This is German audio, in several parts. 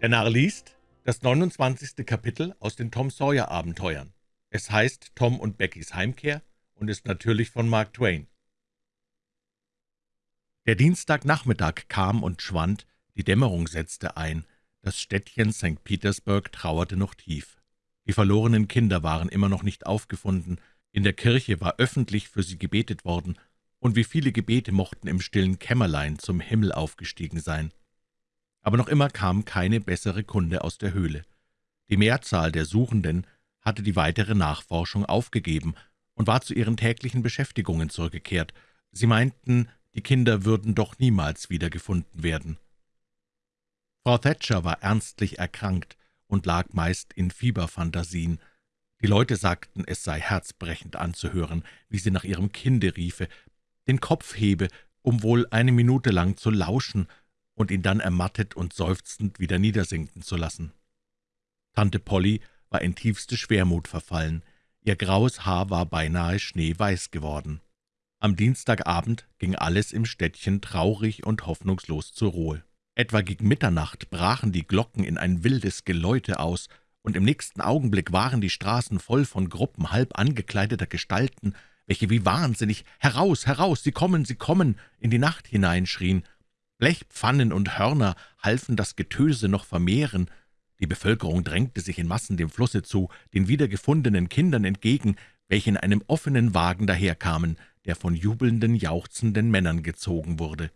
Der Narr liest das 29. Kapitel aus den Tom Sawyer Abenteuern. Es heißt Tom und Beckys Heimkehr und ist natürlich von Mark Twain. Der Dienstagnachmittag kam und schwand, die Dämmerung setzte ein, das Städtchen St. Petersburg trauerte noch tief. Die verlorenen Kinder waren immer noch nicht aufgefunden, in der Kirche war öffentlich für sie gebetet worden, und wie viele Gebete mochten im stillen Kämmerlein zum Himmel aufgestiegen sein aber noch immer kam keine bessere Kunde aus der Höhle. Die Mehrzahl der Suchenden hatte die weitere Nachforschung aufgegeben und war zu ihren täglichen Beschäftigungen zurückgekehrt. Sie meinten, die Kinder würden doch niemals wiedergefunden werden. Frau Thatcher war ernstlich erkrankt und lag meist in Fieberfantasien. Die Leute sagten, es sei herzbrechend anzuhören, wie sie nach ihrem Kinde riefe, den Kopf hebe, um wohl eine Minute lang zu lauschen und ihn dann ermattet und seufzend wieder niedersinken zu lassen. Tante Polly war in tiefste Schwermut verfallen, ihr graues Haar war beinahe schneeweiß geworden. Am Dienstagabend ging alles im Städtchen traurig und hoffnungslos zur Ruhe. Etwa gegen Mitternacht brachen die Glocken in ein wildes Geläute aus, und im nächsten Augenblick waren die Straßen voll von Gruppen halb angekleideter Gestalten, welche wie wahnsinnig »Heraus, heraus, Sie kommen, Sie kommen!« in die Nacht hineinschrien Blechpfannen und Hörner halfen das Getöse noch vermehren. Die Bevölkerung drängte sich in Massen dem Flusse zu, den wiedergefundenen Kindern entgegen, welche in einem offenen Wagen daherkamen, der von jubelnden, jauchzenden Männern gezogen wurde.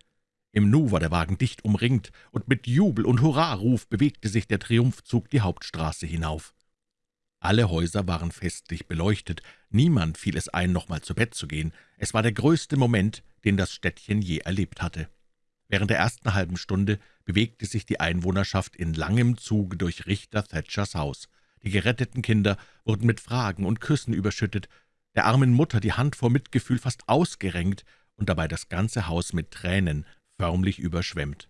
Im Nu war der Wagen dicht umringt, und mit Jubel und Hurraruf bewegte sich der Triumphzug die Hauptstraße hinauf. Alle Häuser waren festlich beleuchtet, niemand fiel es ein, nochmal zu Bett zu gehen. Es war der größte Moment, den das Städtchen je erlebt hatte. Während der ersten halben Stunde bewegte sich die Einwohnerschaft in langem Zuge durch Richter Thatchers Haus. Die geretteten Kinder wurden mit Fragen und Küssen überschüttet, der armen Mutter die Hand vor Mitgefühl fast ausgerenkt und dabei das ganze Haus mit Tränen förmlich überschwemmt.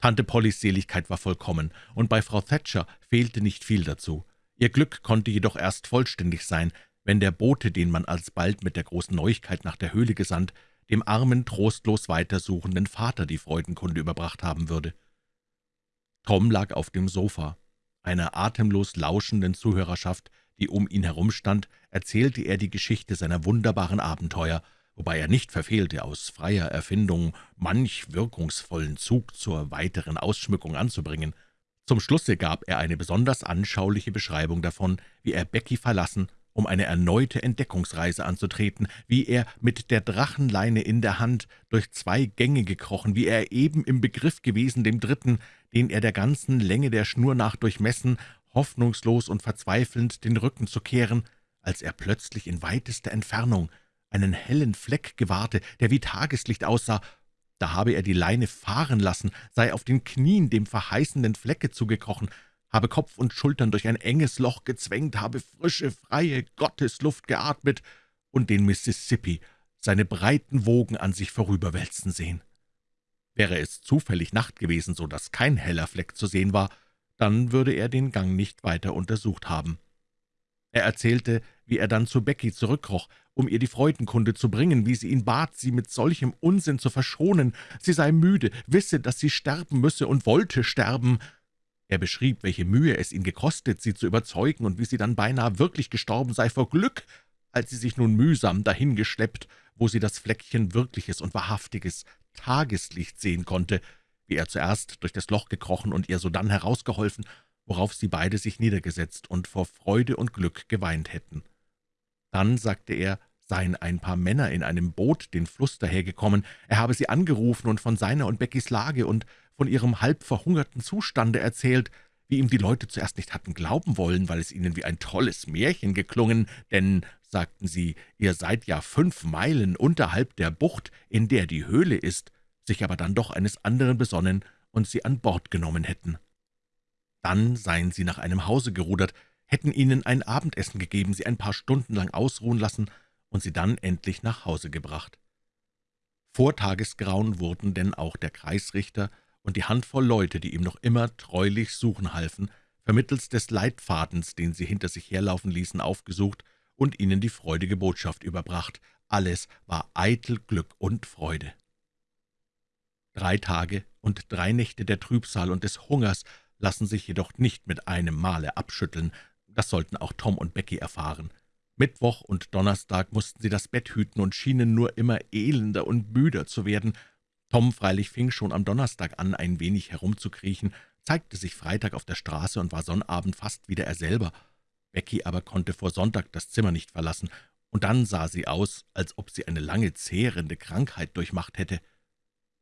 Tante Pollys Seligkeit war vollkommen, und bei Frau Thatcher fehlte nicht viel dazu. Ihr Glück konnte jedoch erst vollständig sein, wenn der Bote, den man alsbald mit der großen Neuigkeit nach der Höhle gesandt, dem armen, trostlos weitersuchenden Vater die Freudenkunde überbracht haben würde. Tom lag auf dem Sofa. Einer atemlos lauschenden Zuhörerschaft, die um ihn herumstand, erzählte er die Geschichte seiner wunderbaren Abenteuer, wobei er nicht verfehlte, aus freier Erfindung manch wirkungsvollen Zug zur weiteren Ausschmückung anzubringen. Zum Schlusse gab er eine besonders anschauliche Beschreibung davon, wie er Becky verlassen um eine erneute Entdeckungsreise anzutreten, wie er mit der Drachenleine in der Hand durch zwei Gänge gekrochen, wie er eben im Begriff gewesen, dem dritten, den er der ganzen Länge der Schnur nach durchmessen, hoffnungslos und verzweifelnd den Rücken zu kehren, als er plötzlich in weitester Entfernung einen hellen Fleck gewahrte, der wie Tageslicht aussah, da habe er die Leine fahren lassen, sei auf den Knien dem verheißenden Flecke zugekrochen, habe Kopf und Schultern durch ein enges Loch gezwängt, habe frische, freie Gottesluft geatmet und den Mississippi, seine breiten Wogen an sich vorüberwälzen sehen. Wäre es zufällig Nacht gewesen, so dass kein heller Fleck zu sehen war, dann würde er den Gang nicht weiter untersucht haben. Er erzählte, wie er dann zu Becky zurückkroch, um ihr die Freudenkunde zu bringen, wie sie ihn bat, sie mit solchem Unsinn zu verschonen. Sie sei müde, wisse, dass sie sterben müsse und wollte sterben, er beschrieb, welche Mühe es ihn gekostet, sie zu überzeugen und wie sie dann beinahe wirklich gestorben sei vor Glück, als sie sich nun mühsam dahingeschleppt, wo sie das Fleckchen wirkliches und wahrhaftiges Tageslicht sehen konnte, wie er zuerst durch das Loch gekrochen und ihr sodann herausgeholfen, worauf sie beide sich niedergesetzt und vor Freude und Glück geweint hätten. Dann, sagte er, seien ein paar Männer in einem Boot den Fluss dahergekommen, er habe sie angerufen und von seiner und Beckys Lage und von ihrem halb verhungerten Zustande erzählt, wie ihm die Leute zuerst nicht hatten glauben wollen, weil es ihnen wie ein tolles Märchen geklungen, denn, sagten sie, ihr seid ja fünf Meilen unterhalb der Bucht, in der die Höhle ist, sich aber dann doch eines anderen besonnen und sie an Bord genommen hätten. Dann seien sie nach einem Hause gerudert, hätten ihnen ein Abendessen gegeben, sie ein paar Stunden lang ausruhen lassen und sie dann endlich nach Hause gebracht. Vor Tagesgrauen wurden denn auch der Kreisrichter und die Handvoll Leute, die ihm noch immer treulich suchen halfen, vermittels des Leitfadens, den sie hinter sich herlaufen ließen, aufgesucht und ihnen die freudige Botschaft überbracht. Alles war eitel Glück und Freude. Drei Tage und drei Nächte der Trübsal und des Hungers lassen sich jedoch nicht mit einem Male abschütteln. Das sollten auch Tom und Becky erfahren. Mittwoch und Donnerstag mussten sie das Bett hüten und schienen nur immer elender und müder zu werden. Tom freilich fing schon am Donnerstag an, ein wenig herumzukriechen, zeigte sich Freitag auf der Straße und war Sonnabend fast wieder er selber. Becky aber konnte vor Sonntag das Zimmer nicht verlassen, und dann sah sie aus, als ob sie eine lange, zehrende Krankheit durchmacht hätte.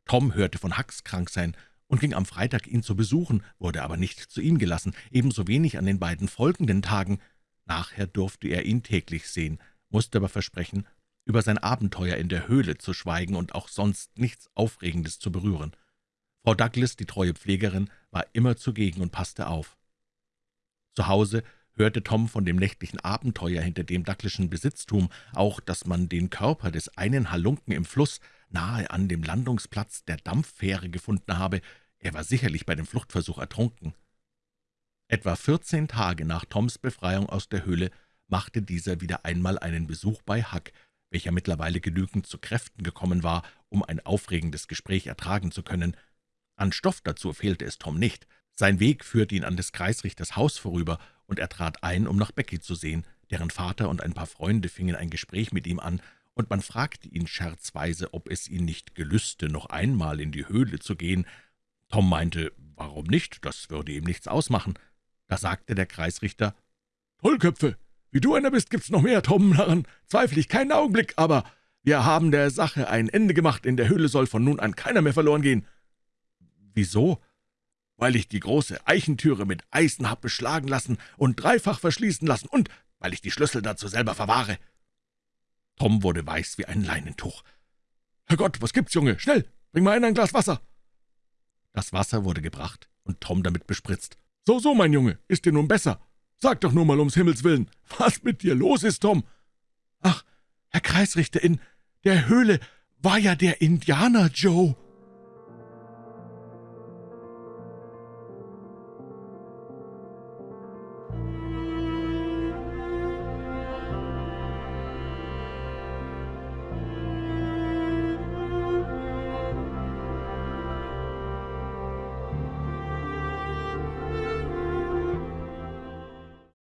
Tom hörte von Hacks krank sein und ging am Freitag ihn zu besuchen, wurde aber nicht zu ihm gelassen, ebenso wenig an den beiden folgenden Tagen. Nachher durfte er ihn täglich sehen, musste aber versprechen, über sein Abenteuer in der Höhle zu schweigen und auch sonst nichts Aufregendes zu berühren. Frau Douglas, die treue Pflegerin, war immer zugegen und passte auf. Zu Hause hörte Tom von dem nächtlichen Abenteuer hinter dem Douglaschen Besitztum, auch, dass man den Körper des einen Halunken im Fluss nahe an dem Landungsplatz der Dampffähre gefunden habe. Er war sicherlich bei dem Fluchtversuch ertrunken. Etwa vierzehn Tage nach Toms Befreiung aus der Höhle machte dieser wieder einmal einen Besuch bei Huck, welcher mittlerweile genügend zu Kräften gekommen war, um ein aufregendes Gespräch ertragen zu können. An Stoff dazu fehlte es Tom nicht. Sein Weg führte ihn an des Kreisrichters Haus vorüber, und er trat ein, um nach Becky zu sehen. Deren Vater und ein paar Freunde fingen ein Gespräch mit ihm an, und man fragte ihn scherzweise, ob es ihn nicht gelüste, noch einmal in die Höhle zu gehen. Tom meinte, warum nicht, das würde ihm nichts ausmachen. Da sagte der Kreisrichter, »Tollköpfe, wie du einer bist, gibt's noch mehr, Tom, daran zweifle ich keinen Augenblick, aber wir haben der Sache ein Ende gemacht, in der Höhle soll von nun an keiner mehr verloren gehen.« »Wieso?« »Weil ich die große Eichentüre mit Eisen hab beschlagen lassen und dreifach verschließen lassen und weil ich die Schlüssel dazu selber verwahre.« Tom wurde weiß wie ein Leinentuch. »Herrgott, was gibt's, Junge? Schnell, bring mal ein Glas Wasser!« Das Wasser wurde gebracht und Tom damit bespritzt. »So, so, mein Junge, ist dir nun besser? Sag doch nur mal ums Himmels willen, was mit dir los ist, Tom?« »Ach, Herr Kreisrichter, in der Höhle war ja der Indianer Joe.«